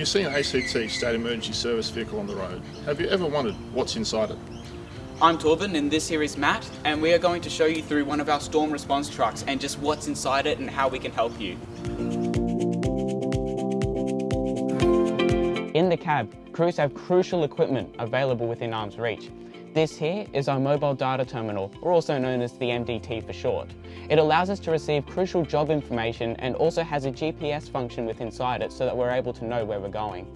you see an ACT State Emergency Service vehicle on the road, have you ever wondered what's inside it? I'm Torben and this here is Matt and we are going to show you through one of our storm response trucks and just what's inside it and how we can help you. In the cab, crews have crucial equipment available within arm's reach. This here is our mobile data terminal, or also known as the MDT for short. It allows us to receive crucial job information and also has a GPS function within inside it so that we're able to know where we're going.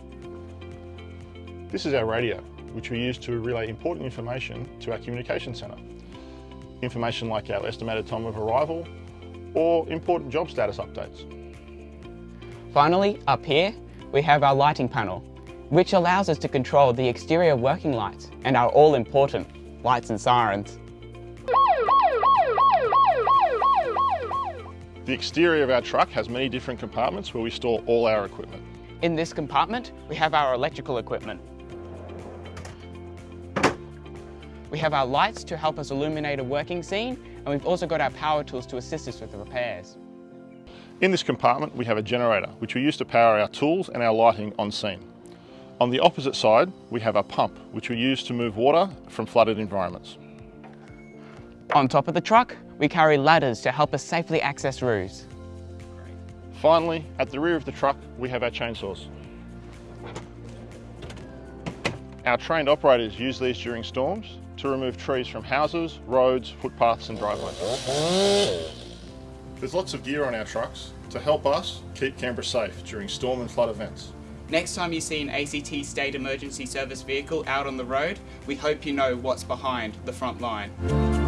This is our radio, which we use to relay important information to our communication centre. Information like our estimated time of arrival or important job status updates. Finally, up here, we have our lighting panel, which allows us to control the exterior working lights and our all-important lights and sirens. The exterior of our truck has many different compartments where we store all our equipment. In this compartment, we have our electrical equipment. We have our lights to help us illuminate a working scene, and we've also got our power tools to assist us with the repairs. In this compartment we have a generator which we use to power our tools and our lighting on scene. On the opposite side we have a pump which we use to move water from flooded environments. On top of the truck we carry ladders to help us safely access roofs. Finally, at the rear of the truck we have our chainsaws. Our trained operators use these during storms to remove trees from houses, roads, footpaths and driveways. There's lots of gear on our trucks to help us keep Canberra safe during storm and flood events. Next time you see an ACT State Emergency Service vehicle out on the road, we hope you know what's behind the front line.